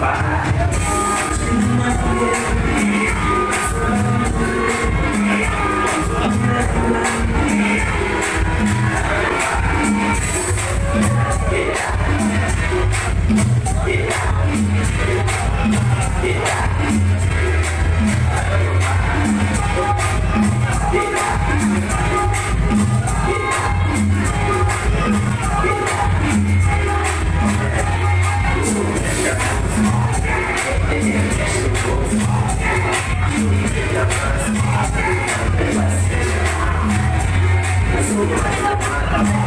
phá I'm